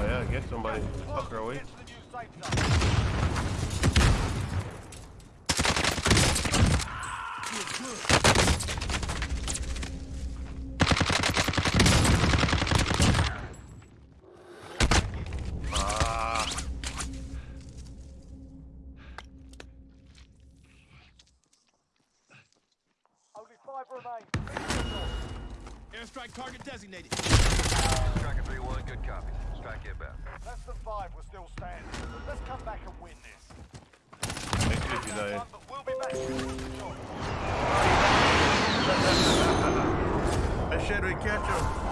Oh yeah, get somebody. Fucker away. Get to the new safe zone. Ah. Only five remain. Airstrike target designated. Striker 3-1, good copy. We're still standing. Let's come back and win this. Thank you if you die. We'll be back to finish the job. I said we catch him.